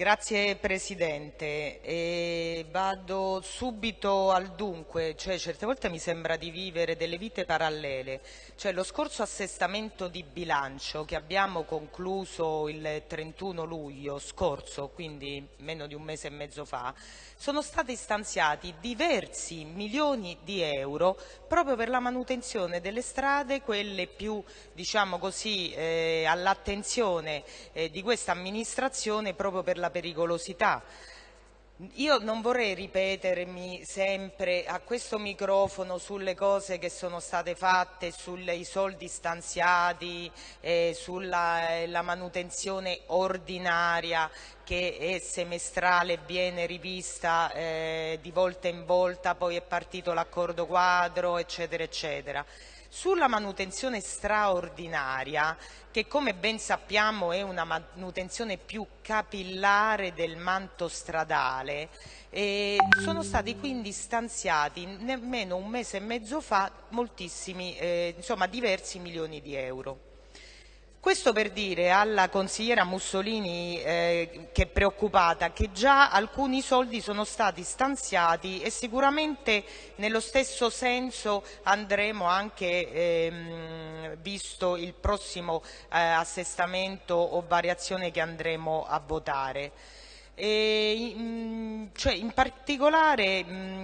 Grazie Presidente. E vado subito al dunque, cioè certe volte mi sembra di vivere delle vite parallele. Cioè, lo scorso assestamento di bilancio che abbiamo concluso il 31 luglio scorso, quindi meno di un mese e mezzo fa, sono stati stanziati diversi milioni di euro proprio per la manutenzione delle strade, quelle più diciamo eh, all'attenzione eh, di questa amministrazione proprio per la pericolosità. Io non vorrei ripetermi sempre a questo microfono sulle cose che sono state fatte, sui soldi stanziati, eh, sulla eh, manutenzione ordinaria che è semestrale, viene rivista eh, di volta in volta, poi è partito l'accordo quadro, eccetera, eccetera. Sulla manutenzione straordinaria, che come ben sappiamo è una manutenzione più capillare del manto stradale, eh, sono stati quindi stanziati nemmeno un mese e mezzo fa moltissimi, eh, insomma diversi milioni di euro. Questo per dire alla consigliera Mussolini eh, che è preoccupata che già alcuni soldi sono stati stanziati e sicuramente nello stesso senso andremo anche ehm, visto il prossimo eh, assestamento o variazione che andremo a votare. E, mh, cioè, in particolare mh,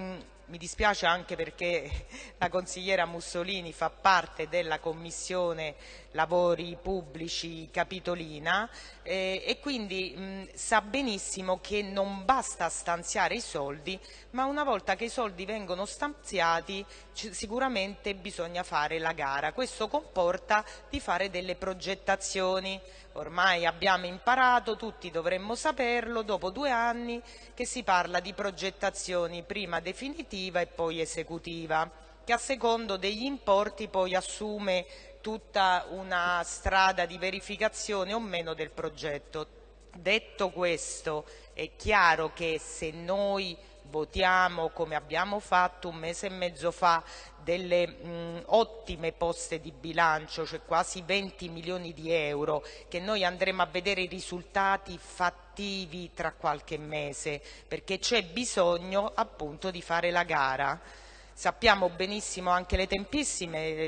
mi dispiace anche perché la consigliera Mussolini fa parte della Commissione Lavori Pubblici Capitolina eh, e quindi mh, sa benissimo che non basta stanziare i soldi, ma una volta che i soldi vengono stanziati sicuramente bisogna fare la gara. Questo comporta di fare delle progettazioni. Ormai abbiamo imparato, tutti dovremmo saperlo, dopo due anni che si parla di progettazioni prima definitiva e poi esecutiva, che a secondo degli importi poi assume tutta una strada di verificazione o meno del progetto. Detto questo, è chiaro che se noi votiamo come abbiamo fatto un mese e mezzo fa delle mh, ottime poste di bilancio, cioè quasi 20 milioni di euro, che noi andremo a vedere i risultati fattivi tra qualche mese, perché c'è bisogno appunto di fare la gara. Sappiamo benissimo anche le,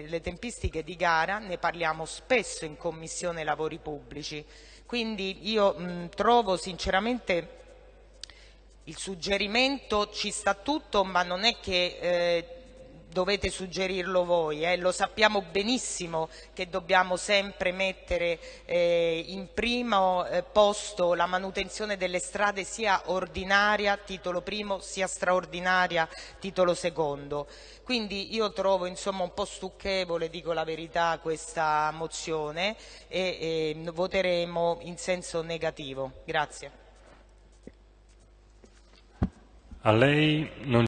le tempistiche di gara, ne parliamo spesso in Commissione Lavori Pubblici, quindi io mh, trovo sinceramente il suggerimento ci sta tutto, ma non è che eh, dovete suggerirlo voi, eh? lo sappiamo benissimo che dobbiamo sempre mettere eh, in primo eh, posto la manutenzione delle strade sia ordinaria, titolo primo, sia straordinaria, titolo secondo. Quindi io trovo insomma, un po' stucchevole, dico la verità, questa mozione e, e voteremo in senso negativo. Grazie. A lei non